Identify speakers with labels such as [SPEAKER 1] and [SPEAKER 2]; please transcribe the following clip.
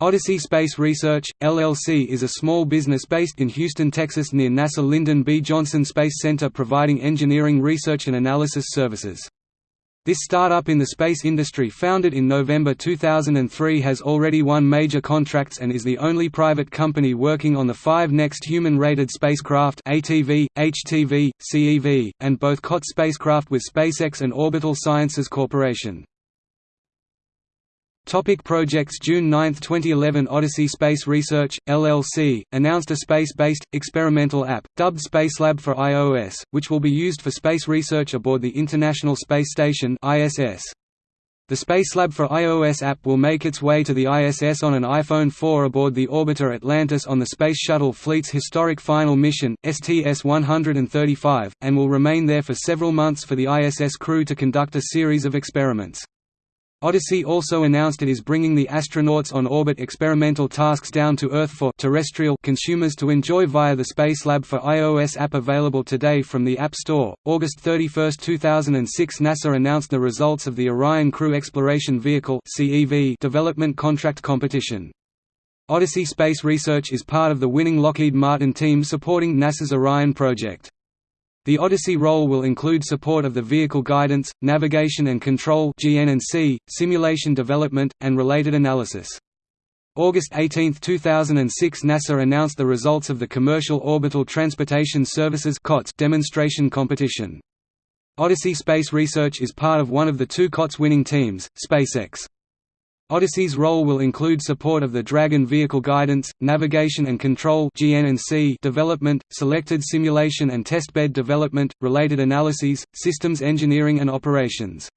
[SPEAKER 1] Odyssey Space Research, LLC is a small business based in Houston, Texas near NASA Lyndon B. Johnson Space Center providing engineering research and analysis services. This startup in the space industry founded in November 2003 has already won major contracts and is the only private company working on the five next human-rated spacecraft ATV, HTV, CEV, and both COT spacecraft with SpaceX and Orbital Sciences Corporation. Topic projects June 9, 2011 Odyssey Space Research, LLC, announced a space-based, experimental app, dubbed Spacelab for iOS, which will be used for space research aboard the International Space Station ISS. The Spacelab for iOS app will make its way to the ISS on an iPhone 4 aboard the orbiter Atlantis on the Space Shuttle fleet's historic final mission, STS-135, and will remain there for several months for the ISS crew to conduct a series of experiments. Odyssey also announced it is bringing the astronauts on orbit experimental tasks down to Earth for terrestrial consumers to enjoy via the Spacelab for iOS app available today from the App Store. August 31, 2006 NASA announced the results of the Orion Crew Exploration Vehicle (CEV) development contract competition. Odyssey Space Research is part of the winning Lockheed Martin team supporting NASA's Orion project. The Odyssey role will include support of the vehicle guidance, navigation and control simulation development, and related analysis. August 18, 2006 NASA announced the results of the Commercial Orbital Transportation Services demonstration competition. Odyssey Space Research is part of one of the two COTS winning teams, SpaceX. Odyssey's role will include support of the Dragon vehicle guidance, navigation and control development, selected simulation and testbed development, related analyses, systems engineering and operations.